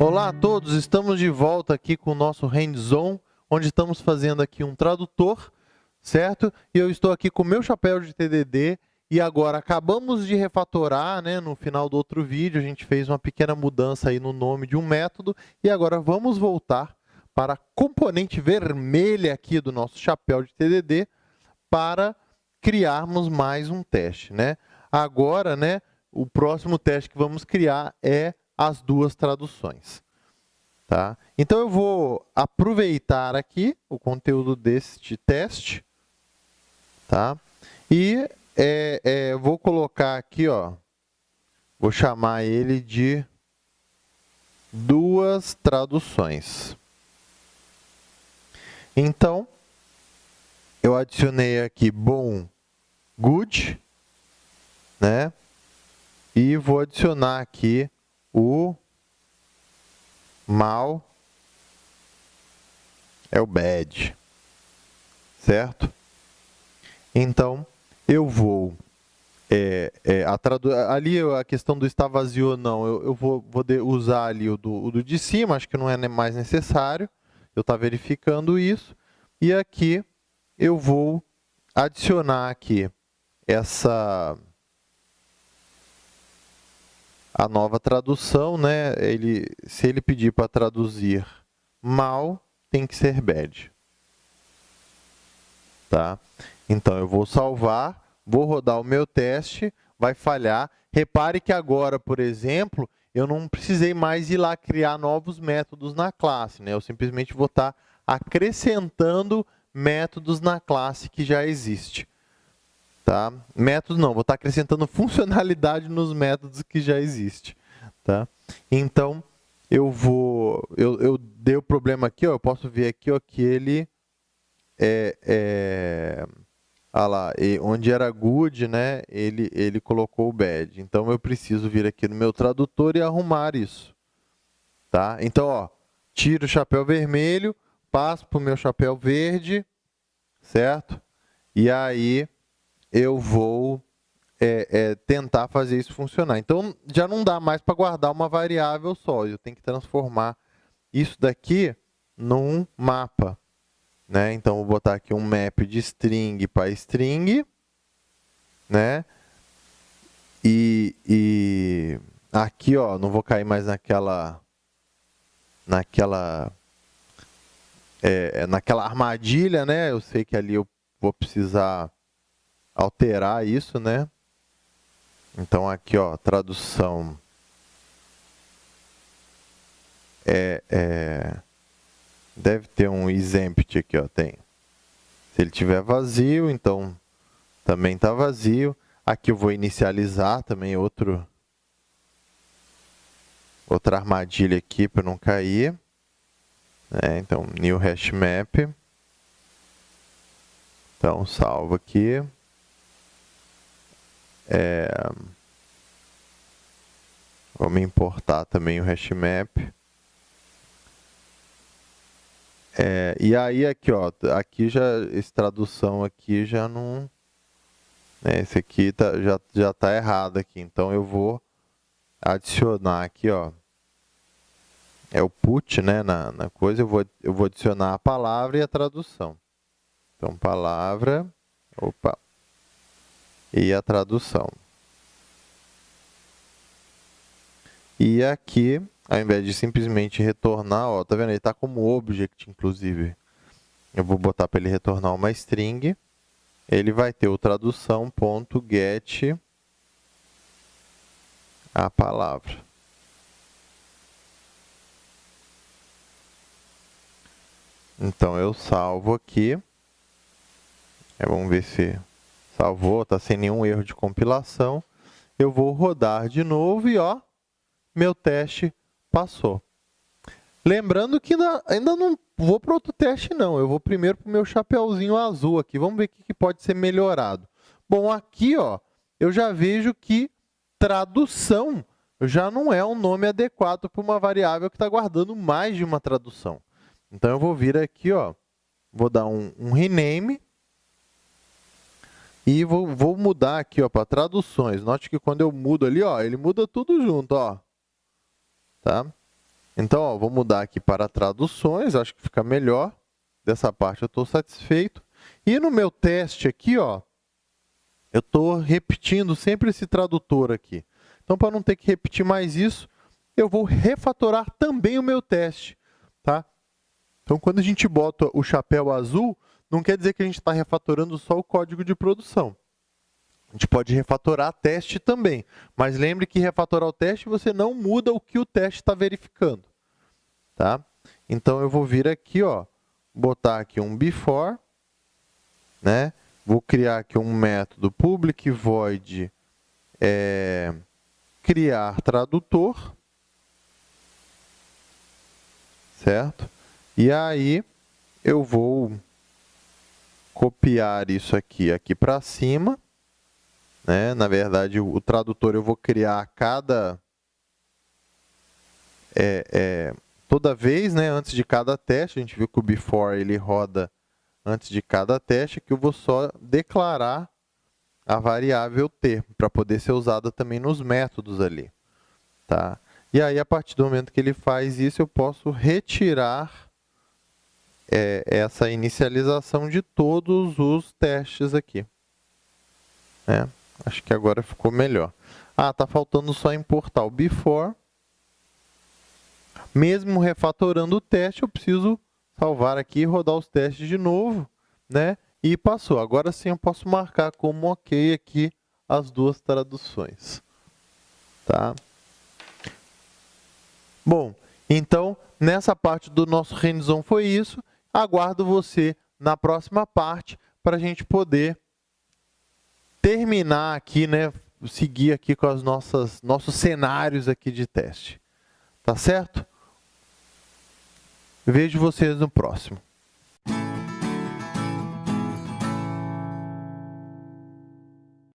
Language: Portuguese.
Olá a todos, estamos de volta aqui com o nosso hands-on, onde estamos fazendo aqui um tradutor, certo? E eu estou aqui com o meu chapéu de TDD e agora acabamos de refatorar, né? No final do outro vídeo a gente fez uma pequena mudança aí no nome de um método e agora vamos voltar para a componente vermelha aqui do nosso chapéu de TDD para criarmos mais um teste, né? Agora, né, o próximo teste que vamos criar é as duas traduções. Tá? Então, eu vou aproveitar aqui o conteúdo deste teste tá? e é, é, vou colocar aqui, ó, vou chamar ele de duas traduções. Então, eu adicionei aqui bom, good, né? E vou adicionar aqui o mal é o bad, certo? Então, eu vou... É, é, a tradu ali a questão do está vazio ou não, eu, eu vou, vou usar ali o do, o do de cima, acho que não é mais necessário, eu estou verificando isso. E aqui eu vou adicionar aqui essa a nova tradução, né? Ele, se ele pedir para traduzir mal, tem que ser bad. Tá? Então, eu vou salvar, vou rodar o meu teste, vai falhar. Repare que agora, por exemplo, eu não precisei mais ir lá criar novos métodos na classe. Né? Eu simplesmente vou estar tá acrescentando métodos na classe que já existe. Tá? Métodos não, vou estar acrescentando funcionalidade nos métodos que já existe. Tá? Então, eu vou, eu, eu dei o problema aqui, ó, eu posso ver aqui ó, que ele é, é ah lá, onde era good, né, ele, ele colocou o bad. Então, eu preciso vir aqui no meu tradutor e arrumar isso. Tá? Então, ó, tiro o chapéu vermelho, passo para o meu chapéu verde, certo? E aí, eu vou é, é, tentar fazer isso funcionar. Então, já não dá mais para guardar uma variável só. Eu tenho que transformar isso daqui num mapa. Né? Então, vou botar aqui um map de string para string. Né? E, e aqui, ó, não vou cair mais naquela, naquela, é, naquela armadilha, né? Eu sei que ali eu vou precisar alterar isso, né? Então, aqui, ó, tradução é, é, deve ter um exempt aqui, ó, tem. Se ele tiver vazio, então também está vazio. Aqui eu vou inicializar também outro, outra armadilha aqui para não cair. É, então, new hash map. Então, salvo aqui. É, vamos importar também o hashmap. É, e aí aqui, ó, aqui já, esse tradução aqui já não, né, esse aqui tá, já já está errado aqui. Então eu vou adicionar aqui, ó, é o put, né, na, na coisa. Eu vou eu vou adicionar a palavra e a tradução. Então palavra, opa, e a tradução. E aqui, ao invés de simplesmente retornar, ó, tá vendo? Ele está como object, inclusive. Eu vou botar para ele retornar uma string. Ele vai ter o tradução.get a palavra. Então, eu salvo aqui. Vamos ver se salvou, está sem nenhum erro de compilação. Eu vou rodar de novo e ó, meu teste passou. Lembrando que ainda, ainda não vou para outro teste não, eu vou primeiro para o meu chapeuzinho azul aqui, vamos ver o que pode ser melhorado. Bom, aqui ó, eu já vejo que tradução já não é um nome adequado para uma variável que está guardando mais de uma tradução. Então, eu vou vir aqui, ó, vou dar um, um rename, e vou, vou mudar aqui para traduções. Note que quando eu mudo ali, ó, ele muda tudo junto. Ó. Tá? Então, ó, vou mudar aqui para traduções, acho que fica melhor. Dessa parte eu estou satisfeito. E no meu teste aqui, ó, eu estou repetindo sempre esse tradutor aqui. Então, para não ter que repetir mais isso, eu vou refatorar também o meu teste. Tá? Então, quando a gente bota o chapéu azul, não quer dizer que a gente está refatorando só o código de produção. A gente pode refatorar teste também, mas lembre que refatorar o teste você não muda o que o teste está verificando. Tá? Então, eu vou vir aqui, ó, botar aqui um before, né? vou criar aqui um método public void é, criar tradutor, certo? E aí, eu vou copiar isso aqui, aqui para cima, né? Na verdade, o, tradutor eu vou criar cada... É, é, toda vez, né, antes de cada teste, a gente viu que o before ele roda antes de cada teste, que eu vou só declarar a variável t, para poder ser usada também nos métodos ali. Tá? E aí, a partir do momento que ele faz isso, eu posso retirar é, essa inicialização de todos os testes aqui. É. Acho que agora ficou melhor. Ah, está faltando só importar o before. Mesmo refatorando o teste, eu preciso salvar aqui rodar os testes de novo, né? E passou. Agora sim eu posso marcar como ok aqui as duas traduções. Tá? Bom, então, nessa parte do nosso hands-on foi isso. Aguardo você na próxima parte para a gente poder terminar aqui, né, seguir aqui com nossas nossos cenários aqui de teste. Tá certo? Vejo vocês no próximo.